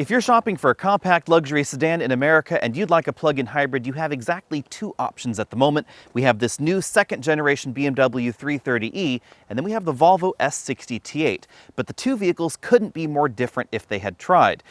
If you're shopping for a compact luxury sedan in America and you'd like a plug-in hybrid, you have exactly two options at the moment. We have this new second generation BMW 330e, and then we have the Volvo S60 T8. But the two vehicles couldn't be more different if they had tried.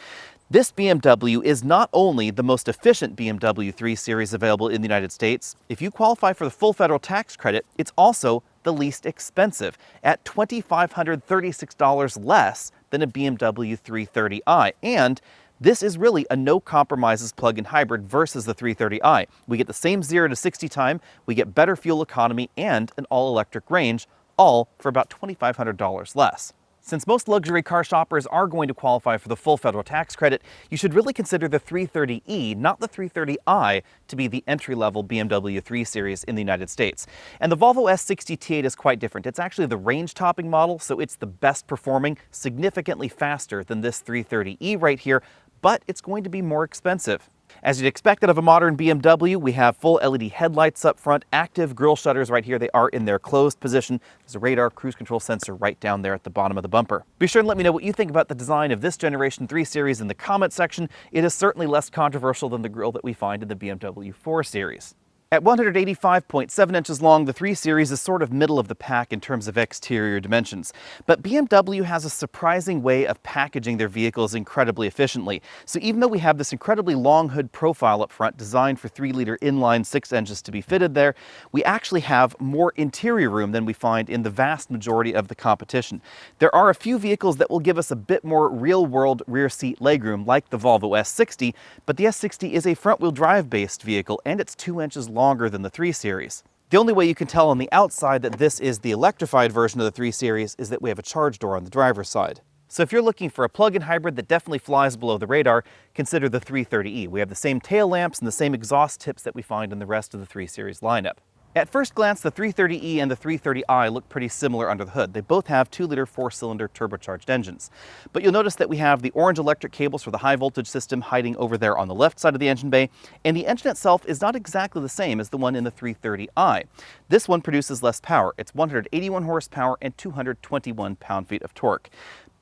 This BMW is not only the most efficient BMW 3 Series available in the United States, if you qualify for the full federal tax credit, it's also the least expensive at $2,536 less than a BMW 330i. And this is really a no compromises plug-in hybrid versus the 330i. We get the same 0 to 60 time, we get better fuel economy and an all-electric range, all for about $2,500 less. Since most luxury car shoppers are going to qualify for the full federal tax credit, you should really consider the 330e, not the 330i, to be the entry-level BMW 3 Series in the United States. And the Volvo S60 T8 is quite different. It's actually the range-topping model, so it's the best performing, significantly faster than this 330e right here, but it's going to be more expensive. As you'd expect out of a modern BMW, we have full LED headlights up front, active grille shutters right here. They are in their closed position. There's a radar cruise control sensor right down there at the bottom of the bumper. Be sure and let me know what you think about the design of this Generation 3 Series in the comment section. It is certainly less controversial than the grille that we find in the BMW 4 Series. At 185.7 inches long, the 3 Series is sort of middle of the pack in terms of exterior dimensions. But BMW has a surprising way of packaging their vehicles incredibly efficiently. So even though we have this incredibly long hood profile up front designed for 3-liter inline 6 engines to be fitted there, we actually have more interior room than we find in the vast majority of the competition. There are a few vehicles that will give us a bit more real-world rear seat legroom, like the Volvo S60, but the S60 is a front-wheel drive based vehicle and it's 2 inches long longer than the 3 Series. The only way you can tell on the outside that this is the electrified version of the 3 Series is that we have a charge door on the driver's side. So if you're looking for a plug-in hybrid that definitely flies below the radar, consider the 330e. We have the same tail lamps and the same exhaust tips that we find in the rest of the 3 Series lineup. At first glance, the 330e and the 330i look pretty similar under the hood. They both have 2-liter 4-cylinder turbocharged engines. But you'll notice that we have the orange electric cables for the high voltage system hiding over there on the left side of the engine bay, and the engine itself is not exactly the same as the one in the 330i. This one produces less power. It's 181 horsepower and 221 pound-feet of torque.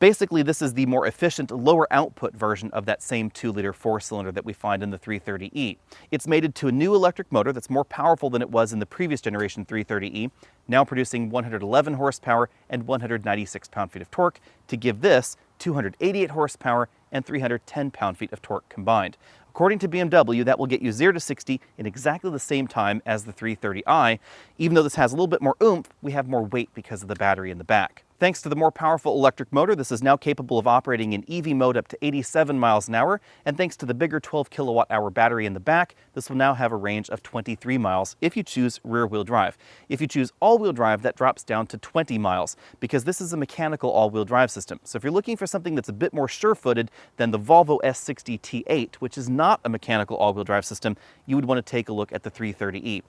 Basically, this is the more efficient, lower output version of that same 2-liter 4-cylinder that we find in the 330e. It's mated to a new electric motor that's more powerful than it was in the previous generation 330e, now producing 111 horsepower and 196 pound-feet of torque to give this 288 horsepower and 310 pound-feet of torque combined. According to BMW, that will get you 0 to 60 in exactly the same time as the 330i. Even though this has a little bit more oomph, we have more weight because of the battery in the back. Thanks to the more powerful electric motor, this is now capable of operating in EV mode up to 87 miles an hour, and thanks to the bigger 12 kilowatt hour battery in the back, this will now have a range of 23 miles if you choose rear-wheel drive. If you choose all-wheel drive, that drops down to 20 miles, because this is a mechanical all-wheel drive system. So if you're looking for something that's a bit more sure-footed than the Volvo S60 T8, which is not a mechanical all-wheel drive system, you would want to take a look at the 330e.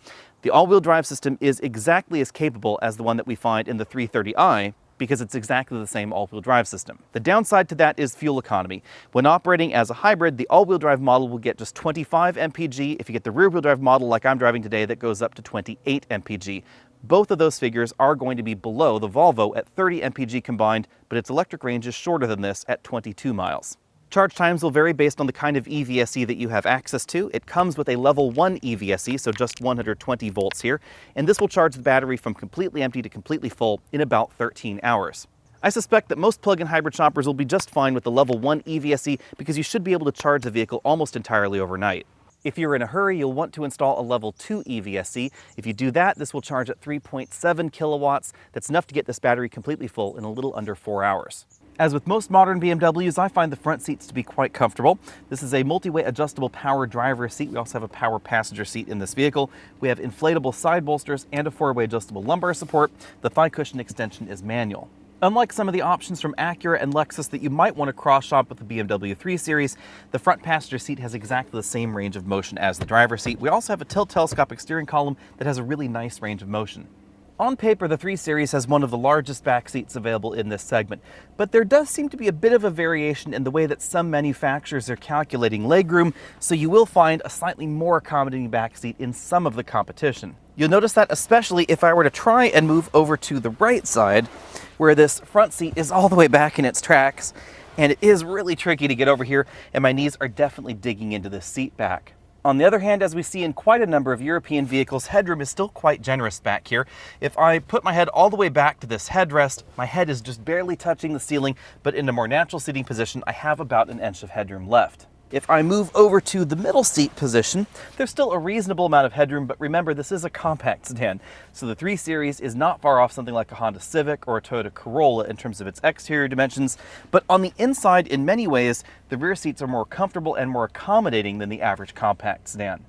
The all-wheel drive system is exactly as capable as the one that we find in the 330i, because it's exactly the same all-wheel drive system. The downside to that is fuel economy. When operating as a hybrid, the all-wheel drive model will get just 25 mpg. If you get the rear-wheel drive model like I'm driving today, that goes up to 28 mpg. Both of those figures are going to be below the Volvo at 30 mpg combined, but its electric range is shorter than this at 22 miles. Charge times will vary based on the kind of EVSE that you have access to. It comes with a level 1 EVSE, so just 120 volts here, and this will charge the battery from completely empty to completely full in about 13 hours. I suspect that most plug-in hybrid shoppers will be just fine with the level 1 EVSE because you should be able to charge the vehicle almost entirely overnight. If you're in a hurry, you'll want to install a level 2 EVSE. If you do that, this will charge at 3.7 kilowatts. That's enough to get this battery completely full in a little under four hours. As with most modern BMWs, I find the front seats to be quite comfortable. This is a multi-way adjustable power driver seat. We also have a power passenger seat in this vehicle. We have inflatable side bolsters and a four-way adjustable lumbar support. The thigh cushion extension is manual. Unlike some of the options from Acura and Lexus that you might want to cross-shop with the BMW 3 Series, the front passenger seat has exactly the same range of motion as the driver's seat. We also have a tilt telescopic steering column that has a really nice range of motion. On paper, the 3 Series has one of the largest back seats available in this segment, but there does seem to be a bit of a variation in the way that some manufacturers are calculating legroom, so you will find a slightly more accommodating back seat in some of the competition. You'll notice that especially if I were to try and move over to the right side, where this front seat is all the way back in its tracks, And it is really tricky to get over here, and my knees are definitely digging into this seat back. On the other hand, as we see in quite a number of European vehicles, headroom is still quite generous back here. If I put my head all the way back to this headrest, my head is just barely touching the ceiling, but in a more natural seating position, I have about an inch of headroom left. If I move over to the middle seat position, there's still a reasonable amount of headroom, but remember this is a compact sedan. So the 3 Series is not far off something like a Honda Civic or a Toyota Corolla in terms of its exterior dimensions, but on the inside, in many ways, the rear seats are more comfortable and more accommodating than the average compact sedan.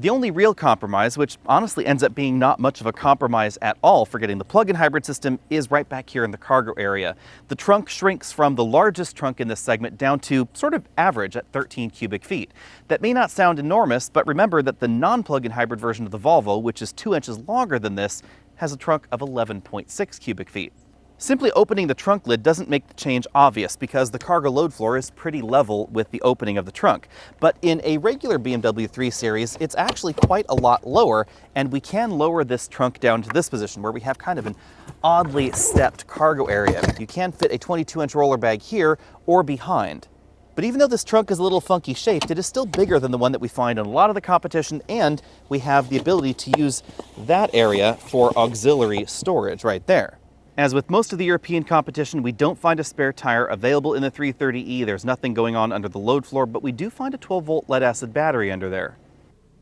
The only real compromise, which honestly ends up being not much of a compromise at all for getting the plug-in hybrid system, is right back here in the cargo area. The trunk shrinks from the largest trunk in this segment down to sort of average at 13 cubic feet. That may not sound enormous, but remember that the non-plug-in hybrid version of the Volvo, which is two inches longer than this, has a trunk of 11.6 cubic feet. Simply opening the trunk lid doesn't make the change obvious because the cargo load floor is pretty level with the opening of the trunk. But in a regular BMW 3 Series, it's actually quite a lot lower, and we can lower this trunk down to this position where we have kind of an oddly stepped cargo area. You can fit a 22-inch roller bag here or behind. But even though this trunk is a little funky shaped, it is still bigger than the one that we find in a lot of the competition, and we have the ability to use that area for auxiliary storage right there. As with most of the European competition, we don't find a spare tire available in the 330e. There's nothing going on under the load floor, but we do find a 12 volt lead acid battery under there.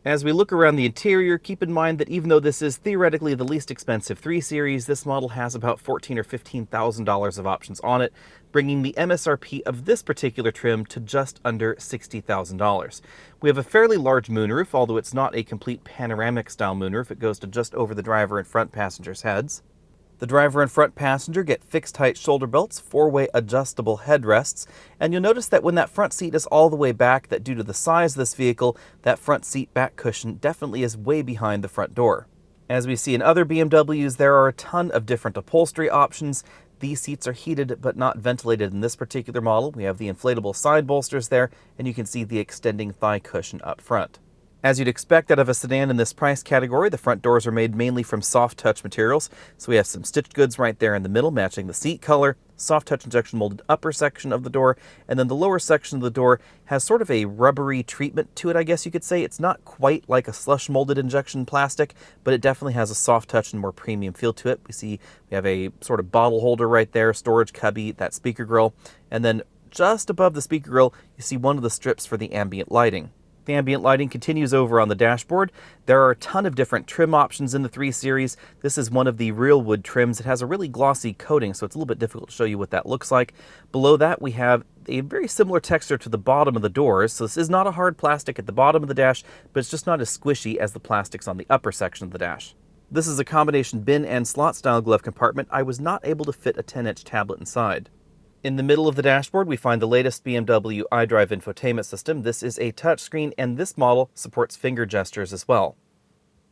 As we look around the interior, keep in mind that even though this is theoretically the least expensive 3 Series, this model has about $14 or $15,000 of options on it, bringing the MSRP of this particular trim to just under $60,000. We have a fairly large moonroof, although it's not a complete panoramic style moonroof. It goes to just over the driver and front passengers' heads. The driver and front passenger get fixed height shoulder belts, four-way adjustable headrests, and you'll notice that when that front seat is all the way back, that due to the size of this vehicle, that front seat back cushion definitely is way behind the front door. As we see in other BMWs, there are a ton of different upholstery options. These seats are heated but not ventilated in this particular model. We have the inflatable side bolsters there, and you can see the extending thigh cushion up front. As you'd expect out of a sedan in this price category, the front doors are made mainly from soft touch materials. So we have some stitched goods right there in the middle matching the seat color, soft touch injection molded upper section of the door, and then the lower section of the door has sort of a rubbery treatment to it, I guess you could say. It's not quite like a slush molded injection plastic, but it definitely has a soft touch and more premium feel to it. We see we have a sort of bottle holder right there, storage cubby, that speaker grill, and then just above the speaker grill, you see one of the strips for the ambient lighting. The ambient lighting continues over on the dashboard. There are a ton of different trim options in the 3 Series. This is one of the real wood trims. It has a really glossy coating, so it's a little bit difficult to show you what that looks like. Below that, we have a very similar texture to the bottom of the doors. So this is not a hard plastic at the bottom of the dash, but it's just not as squishy as the plastics on the upper section of the dash. This is a combination bin and slot style glove compartment. I was not able to fit a 10-inch tablet inside. In the middle of the dashboard, we find the latest BMW iDrive infotainment system. This is a touchscreen, and this model supports finger gestures as well.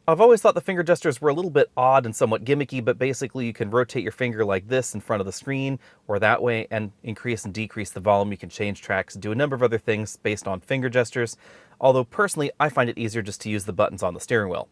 I've always thought the finger gestures were a little bit odd and somewhat gimmicky, but basically you can rotate your finger like this in front of the screen or that way and increase and decrease the volume. You can change tracks, do a number of other things based on finger gestures, although personally I find it easier just to use the buttons on the steering wheel.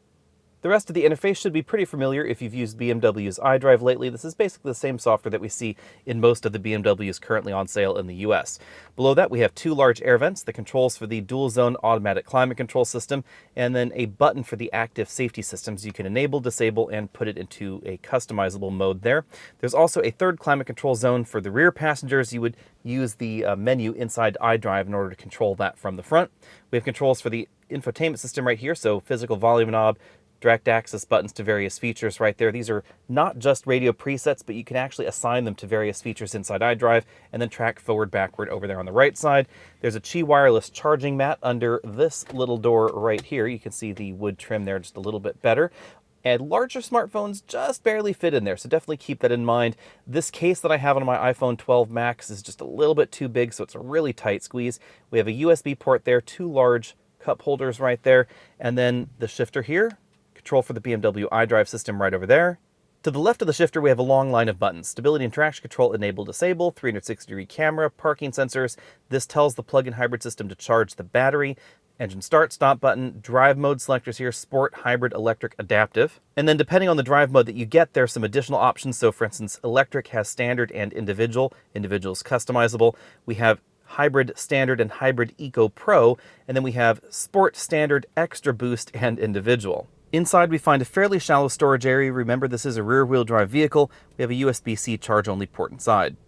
The rest of the interface should be pretty familiar if you've used BMW's iDrive lately. This is basically the same software that we see in most of the BMWs currently on sale in the US. Below that, we have two large air vents, the controls for the dual zone automatic climate control system, and then a button for the active safety systems. You can enable, disable, and put it into a customizable mode there. There's also a third climate control zone for the rear passengers. You would use the uh, menu inside iDrive in order to control that from the front. We have controls for the infotainment system right here, so physical volume knob, direct access buttons to various features right there. These are not just radio presets, but you can actually assign them to various features inside iDrive and then track forward, backward over there on the right side. There's a Qi wireless charging mat under this little door right here. You can see the wood trim there just a little bit better. And larger smartphones just barely fit in there, so definitely keep that in mind. This case that I have on my iPhone 12 Max is just a little bit too big, so it's a really tight squeeze. We have a USB port there, two large cup holders right there, and then the shifter here control for the BMW iDrive system right over there. To the left of the shifter, we have a long line of buttons. Stability and traction control enable disable, 360 degree camera, parking sensors. This tells the plug-in hybrid system to charge the battery. engine start, stop button, drive mode selectors here, sport, hybrid, electric, adaptive. And then depending on the drive mode that you get, there are some additional options. So for instance, electric has standard and individual. Individual is customizable. We have hybrid standard and hybrid eco pro, and then we have sport standard, extra boost, and individual. Inside we find a fairly shallow storage area. Remember this is a rear wheel drive vehicle. We have a USB-C charge only port inside.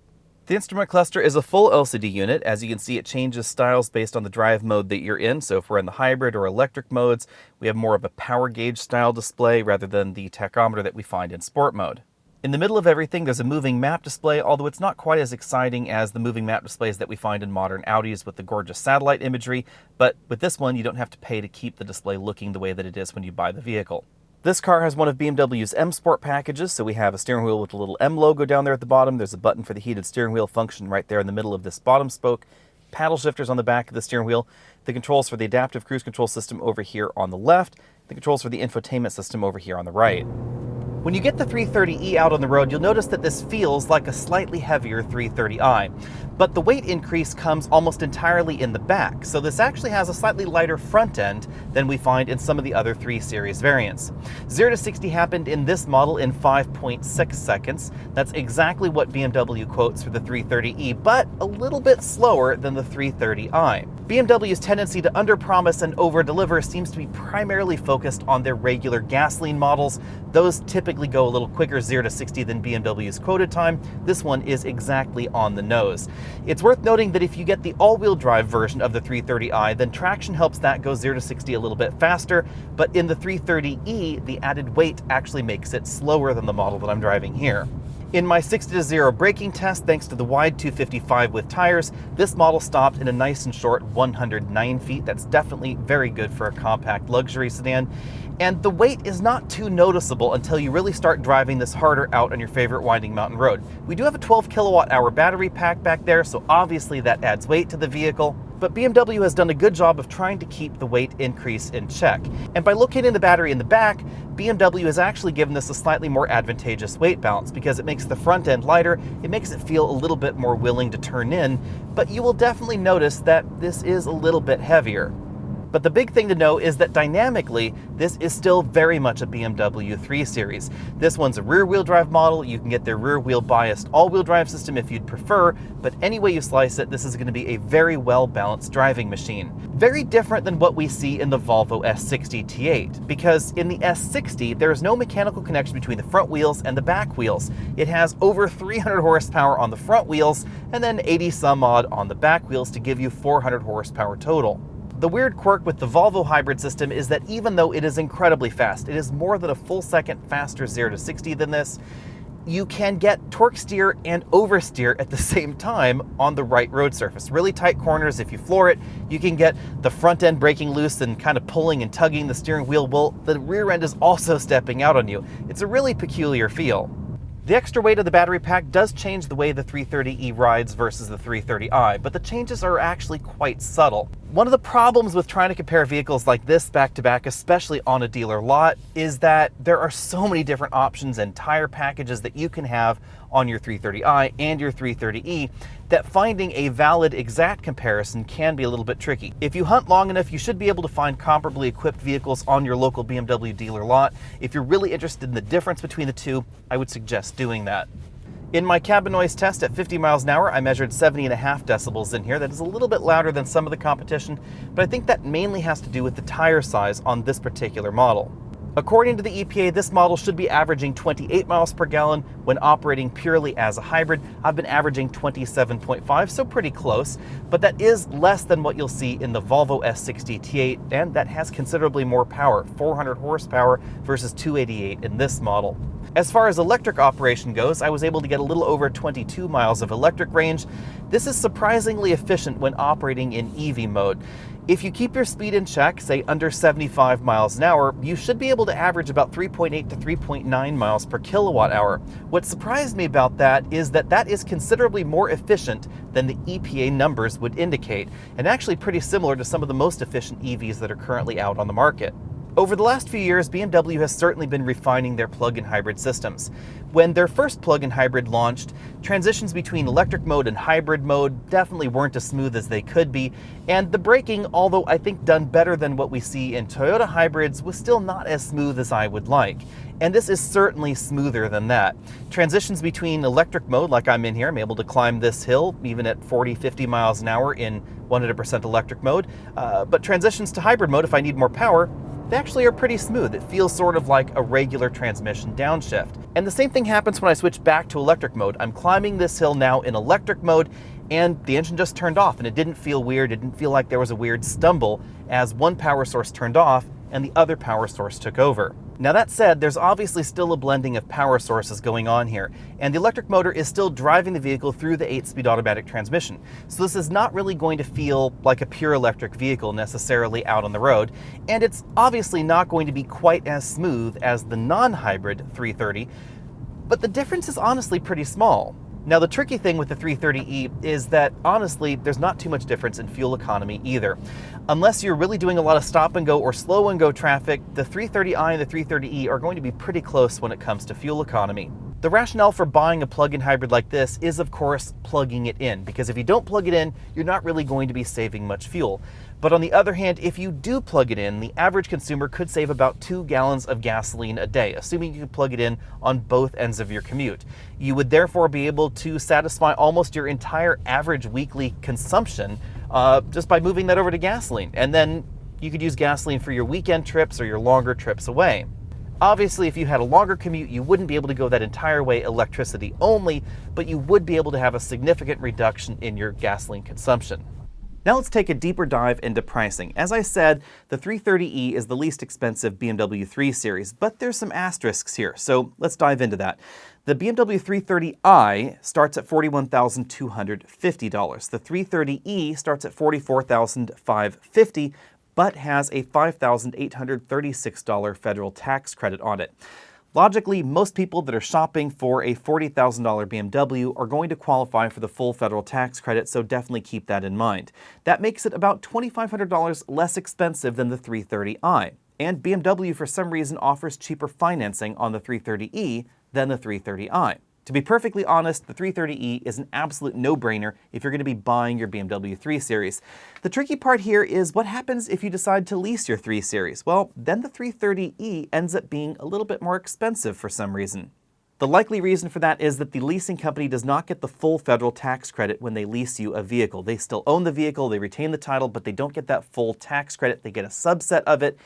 The instrument cluster is a full LCD unit. As you can see, it changes styles based on the drive mode that you're in. So if we're in the hybrid or electric modes, we have more of a power gauge style display rather than the tachometer that we find in sport mode. In the middle of everything, there's a moving map display, although it's not quite as exciting as the moving map displays that we find in modern Audis with the gorgeous satellite imagery, but with this one, you don't have to pay to keep the display looking the way that it is when you buy the vehicle. This car has one of BMW's M Sport packages, so we have a steering wheel with a little M logo down there at the bottom. There's a button for the heated steering wheel function right there in the middle of this bottom spoke. Paddle shifters on the back of the steering wheel. The controls for the adaptive cruise control system over here on the left. The controls for the infotainment system over here on the right. When you get the 330e out on the road, you'll notice that this feels like a slightly heavier 330i. But the weight increase comes almost entirely in the back, so this actually has a slightly lighter front end than we find in some of the other 3 Series variants. 0 to 60 happened in this model in 5.6 seconds. That's exactly what BMW quotes for the 330e, but a little bit slower than the 330i. BMW's tendency to underpromise and overdeliver seems to be primarily focused on their regular gasoline models. Those typically go a little quicker 0 to 60 than BMW's quoted time. This one is exactly on the nose. It's worth noting that if you get the all-wheel drive version of the 330i, then traction helps that go 0 to 60 a little bit faster, but in the 330e, the added weight actually makes it slower than the model that I'm driving here. In my 60 to 0 braking test, thanks to the wide 255 with tires, this model stopped in a nice and short 109 feet. That's definitely very good for a compact luxury sedan. And the weight is not too noticeable until you really start driving this harder out on your favorite winding mountain road. We do have a 12 kilowatt hour battery pack back there, so obviously that adds weight to the vehicle but BMW has done a good job of trying to keep the weight increase in check. And by locating the battery in the back, BMW has actually given this a slightly more advantageous weight balance because it makes the front end lighter, it makes it feel a little bit more willing to turn in, but you will definitely notice that this is a little bit heavier. But the big thing to know is that dynamically, this is still very much a BMW 3 Series. This one's a rear-wheel drive model. You can get their rear-wheel biased all-wheel drive system if you'd prefer, but any way you slice it, this is going to be a very well-balanced driving machine. Very different than what we see in the Volvo S60 T8, because in the S60, there is no mechanical connection between the front wheels and the back wheels. It has over 300 horsepower on the front wheels, and then 80 some odd on the back wheels to give you 400 horsepower total. The weird quirk with the Volvo hybrid system is that even though it is incredibly fast, it is more than a full second faster 0 to 60 than this, you can get torque steer and oversteer at the same time on the right road surface. Really tight corners, if you floor it, you can get the front end breaking loose and kind of pulling and tugging the steering wheel. Well, the rear end is also stepping out on you. It's a really peculiar feel. The extra weight of the battery pack does change the way the 330e rides versus the 330i, but the changes are actually quite subtle. One of the problems with trying to compare vehicles like this back to back, especially on a dealer lot, is that there are so many different options and tire packages that you can have on your 330i and your 330e that finding a valid exact comparison can be a little bit tricky. If you hunt long enough, you should be able to find comparably equipped vehicles on your local BMW dealer lot. If you're really interested in the difference between the two, I would suggest doing that. In my cabin noise test at 50 miles an hour, I measured 70 and a half decibels in here. That is a little bit louder than some of the competition, but I think that mainly has to do with the tire size on this particular model. According to the EPA, this model should be averaging 28 miles per gallon when operating purely as a hybrid. I've been averaging 27.5, so pretty close, but that is less than what you'll see in the Volvo S60 T8, and that has considerably more power, 400 horsepower versus 288 in this model. As far as electric operation goes, I was able to get a little over 22 miles of electric range. This is surprisingly efficient when operating in EV mode. If you keep your speed in check, say under 75 miles an hour, you should be able to average about 3.8 to 3.9 miles per kilowatt hour. What surprised me about that is that that is considerably more efficient than the EPA numbers would indicate, and actually pretty similar to some of the most efficient EVs that are currently out on the market. Over the last few years, BMW has certainly been refining their plug-in hybrid systems. When their first plug-in hybrid launched, transitions between electric mode and hybrid mode definitely weren't as smooth as they could be, and the braking, although I think done better than what we see in Toyota hybrids, was still not as smooth as I would like. And this is certainly smoother than that. Transitions between electric mode, like I'm in here, I'm able to climb this hill even at 40, 50 miles an hour in 100% electric mode. Uh, but transitions to hybrid mode, if I need more power, they actually are pretty smooth. It feels sort of like a regular transmission downshift. And the same thing happens when I switch back to electric mode. I'm climbing this hill now in electric mode and the engine just turned off and it didn't feel weird. It didn't feel like there was a weird stumble as one power source turned off and the other power source took over. Now that said, there's obviously still a blending of power sources going on here, and the electric motor is still driving the vehicle through the 8-speed automatic transmission. So this is not really going to feel like a pure electric vehicle necessarily out on the road, and it's obviously not going to be quite as smooth as the non-hybrid 330, but the difference is honestly pretty small. Now the tricky thing with the 330e is that honestly, there's not too much difference in fuel economy either. Unless you're really doing a lot of stop and go or slow and go traffic, the 330i and the 330e are going to be pretty close when it comes to fuel economy. The rationale for buying a plug-in hybrid like this is of course plugging it in, because if you don't plug it in, you're not really going to be saving much fuel. But on the other hand, if you do plug it in, the average consumer could save about two gallons of gasoline a day, assuming you can plug it in on both ends of your commute. You would therefore be able to satisfy almost your entire average weekly consumption uh, just by moving that over to gasoline. And then you could use gasoline for your weekend trips or your longer trips away. Obviously, if you had a longer commute, you wouldn't be able to go that entire way electricity only, but you would be able to have a significant reduction in your gasoline consumption. Now let's take a deeper dive into pricing. As I said, the 330e is the least expensive BMW 3 Series, but there's some asterisks here, so let's dive into that. The BMW 330i starts at $41,250. The 330e starts at $44,550, but has a $5,836 federal tax credit on it. Logically, most people that are shopping for a $40,000 BMW are going to qualify for the full federal tax credit, so definitely keep that in mind. That makes it about $2,500 less expensive than the 330i. And BMW, for some reason, offers cheaper financing on the 330e than the 330i. To be perfectly honest, the 330e is an absolute no-brainer if you're going to be buying your BMW 3 Series. The tricky part here is what happens if you decide to lease your 3 Series? Well, then the 330e ends up being a little bit more expensive for some reason. The likely reason for that is that the leasing company does not get the full federal tax credit when they lease you a vehicle. They still own the vehicle, they retain the title, but they don't get that full tax credit. They get a subset of it,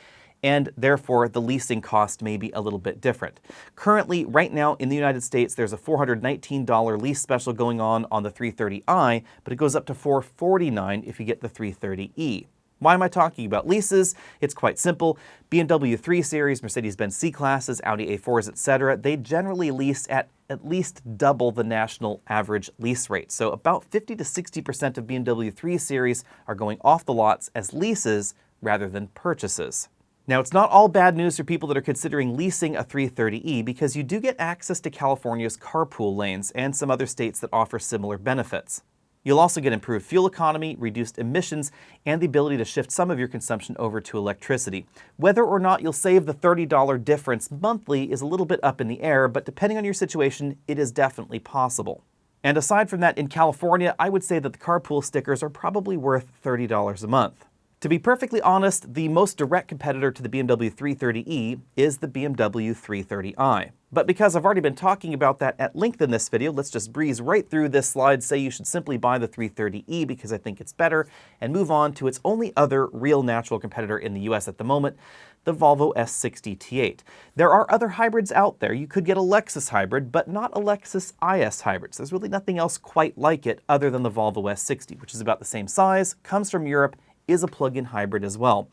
and therefore the leasing cost may be a little bit different. Currently, right now in the United States, there's a $419 lease special going on on the 330i, but it goes up to 449 if you get the 330e. Why am I talking about leases? It's quite simple. BMW 3 Series, Mercedes-Benz C-Classes, Audi A4s, etc., they generally lease at at least double the national average lease rate. So about 50 to 60% of BMW 3 Series are going off the lots as leases rather than purchases. Now, it's not all bad news for people that are considering leasing a 330e because you do get access to California's carpool lanes and some other states that offer similar benefits. You'll also get improved fuel economy, reduced emissions, and the ability to shift some of your consumption over to electricity. Whether or not you'll save the $30 difference monthly is a little bit up in the air, but depending on your situation, it is definitely possible. And aside from that, in California, I would say that the carpool stickers are probably worth $30 a month. To be perfectly honest, the most direct competitor to the BMW 330e is the BMW 330i. But because I've already been talking about that at length in this video, let's just breeze right through this slide, say you should simply buy the 330e because I think it's better, and move on to its only other real natural competitor in the US at the moment, the Volvo S60 T8. There are other hybrids out there. You could get a Lexus hybrid, but not a Lexus IS hybrids. There's really nothing else quite like it other than the Volvo S60, which is about the same size, comes from Europe, is a plug-in hybrid as well.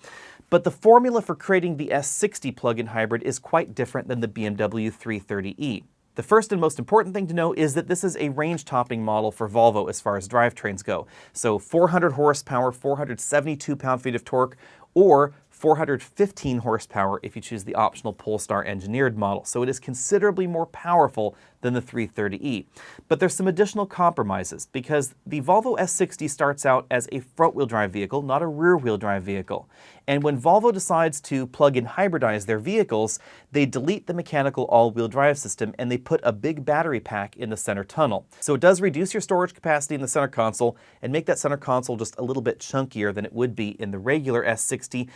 But the formula for creating the S60 plug-in hybrid is quite different than the BMW 330e. The first and most important thing to know is that this is a range-topping model for Volvo as far as drivetrains go. So 400 horsepower, 472 pound-feet of torque, or 415 horsepower if you choose the optional Polestar engineered model, so it is considerably more powerful than the 330e. But there's some additional compromises because the Volvo S60 starts out as a front-wheel drive vehicle, not a rear-wheel drive vehicle. And when Volvo decides to plug-in hybridize their vehicles, they delete the mechanical all-wheel drive system and they put a big battery pack in the center tunnel. So it does reduce your storage capacity in the center console and make that center console just a little bit chunkier than it would be in the regular S60,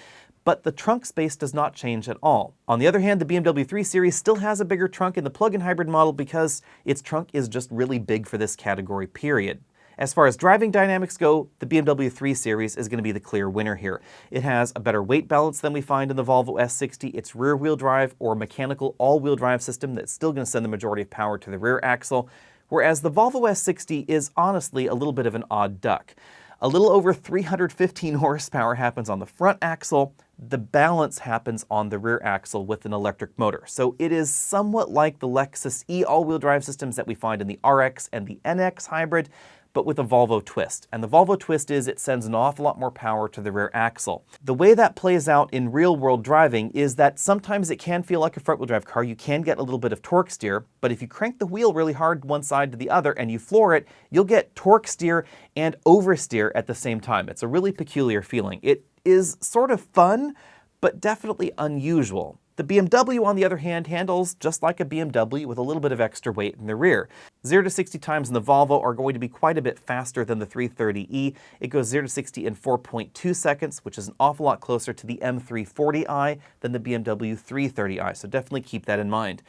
but the trunk space does not change at all. On the other hand, the BMW 3 Series still has a bigger trunk in the plug-in hybrid model because its trunk is just really big for this category, period. As far as driving dynamics go, the BMW 3 Series is going to be the clear winner here. It has a better weight balance than we find in the Volvo S60. Its rear-wheel drive or mechanical all-wheel drive system that's still going to send the majority of power to the rear axle, whereas the Volvo S60 is honestly a little bit of an odd duck. A little over 315 horsepower happens on the front axle, the balance happens on the rear axle with an electric motor. So it is somewhat like the Lexus E all-wheel drive systems that we find in the RX and the NX hybrid, but with a Volvo twist. And the Volvo twist is it sends an awful lot more power to the rear axle. The way that plays out in real world driving is that sometimes it can feel like a front wheel drive car. You can get a little bit of torque steer, but if you crank the wheel really hard one side to the other and you floor it, you'll get torque steer and oversteer at the same time. It's a really peculiar feeling. It is sort of fun, but definitely unusual. The BMW, on the other hand, handles just like a BMW with a little bit of extra weight in the rear. 0 to 60 times in the Volvo are going to be quite a bit faster than the 330e. It goes 0 to 60 in 4.2 seconds, which is an awful lot closer to the M340i than the BMW 330i, so definitely keep that in mind.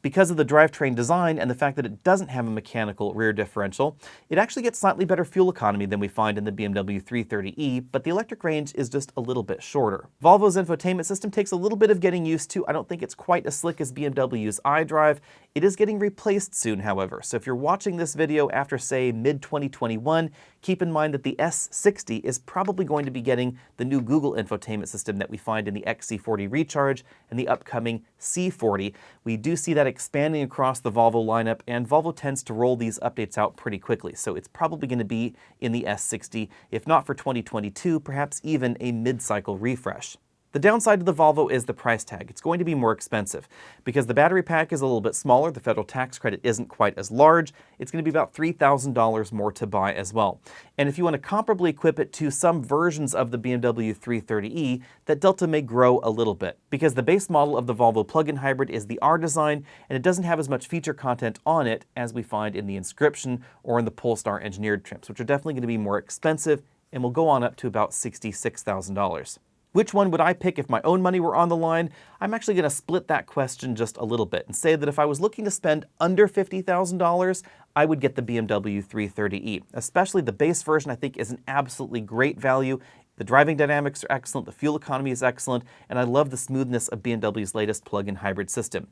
Because of the drivetrain design and the fact that it doesn't have a mechanical rear differential, it actually gets slightly better fuel economy than we find in the BMW 330e, but the electric range is just a little bit shorter. Volvo's infotainment system takes a little bit of getting used to. I don't think it's quite as slick as BMW's iDrive. It is getting replaced soon, however, so if you're watching this video after, say, mid-2021, keep in mind that the S60 is probably going to be getting the new Google infotainment system that we find in the XC40 Recharge and the upcoming C40. We do see that expanding across the Volvo lineup, and Volvo tends to roll these updates out pretty quickly, so it's probably going to be in the S60, if not for 2022, perhaps even a mid-cycle refresh. The downside to the Volvo is the price tag. It's going to be more expensive. Because the battery pack is a little bit smaller, the federal tax credit isn't quite as large, it's going to be about $3,000 more to buy as well. And if you want to comparably equip it to some versions of the BMW 330e, that delta may grow a little bit. Because the base model of the Volvo plug-in hybrid is the R design, and it doesn't have as much feature content on it as we find in the Inscription or in the Polestar engineered trims, which are definitely going to be more expensive and will go on up to about $66,000. Which one would I pick if my own money were on the line? I'm actually going to split that question just a little bit and say that if I was looking to spend under $50,000, I would get the BMW 330e. Especially the base version I think is an absolutely great value. The driving dynamics are excellent, the fuel economy is excellent, and I love the smoothness of BMW's latest plug-in hybrid system.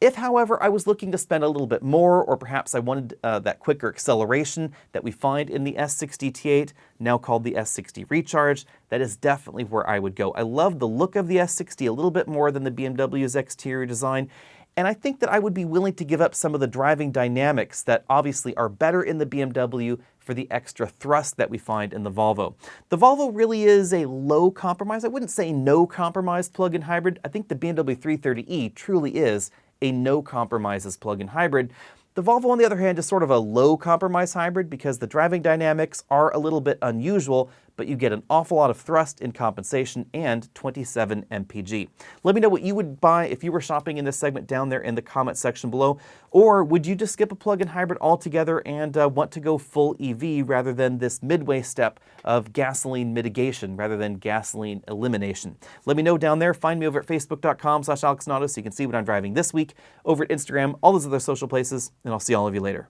If, however, I was looking to spend a little bit more, or perhaps I wanted uh, that quicker acceleration that we find in the S60 T8, now called the S60 Recharge, that is definitely where I would go. I love the look of the S60 a little bit more than the BMW's exterior design, and I think that I would be willing to give up some of the driving dynamics that obviously are better in the BMW for the extra thrust that we find in the Volvo. The Volvo really is a low compromise. I wouldn't say no compromise plug-in hybrid. I think the BMW 330e truly is a no compromises plug-in hybrid. The Volvo, on the other hand, is sort of a low compromise hybrid because the driving dynamics are a little bit unusual, but you get an awful lot of thrust in compensation and 27 mpg. Let me know what you would buy if you were shopping in this segment down there in the comment section below, or would you just skip a plug-in hybrid altogether and uh, want to go full EV rather than this midway step of gasoline mitigation rather than gasoline elimination? Let me know down there. Find me over at facebook.com slash so you can see what I'm driving this week, over at Instagram, all those other social places, and I'll see all of you later.